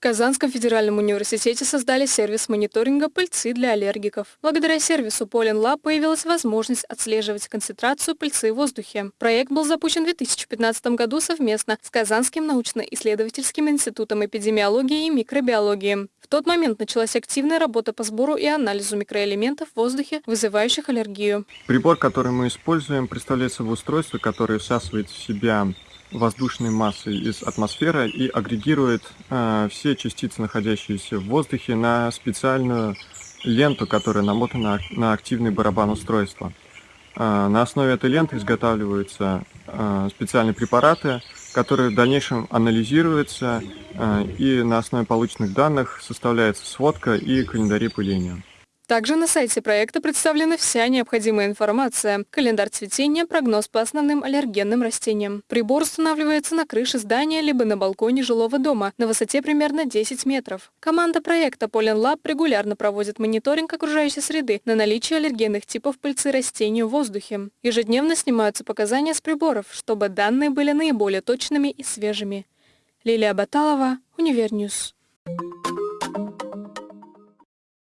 В Казанском федеральном университете создали сервис мониторинга пыльцы для аллергиков. Благодаря сервису Pollen Lab появилась возможность отслеживать концентрацию пыльцы в воздухе. Проект был запущен в 2015 году совместно с Казанским научно-исследовательским институтом эпидемиологии и микробиологии. В тот момент началась активная работа по сбору и анализу микроэлементов в воздухе, вызывающих аллергию. Прибор, который мы используем, представляет собой устройство, которое всасывает в себя воздушной массой из атмосферы и агрегирует э, все частицы, находящиеся в воздухе, на специальную ленту, которая намотана на активный барабан устройства. Э, на основе этой ленты изготавливаются э, специальные препараты, которые в дальнейшем анализируются э, и на основе полученных данных составляется сводка и календарь пыления. Также на сайте проекта представлена вся необходимая информация, календарь цветения, прогноз по основным аллергенным растениям. Прибор устанавливается на крыше здания либо на балконе жилого дома на высоте примерно 10 метров. Команда проекта Pollen Lab регулярно проводит мониторинг окружающей среды на наличие аллергенных типов пыльцы растений в воздухе. Ежедневно снимаются показания с приборов, чтобы данные были наиболее точными и свежими. Лилия Баталова, Univer News. Thank you.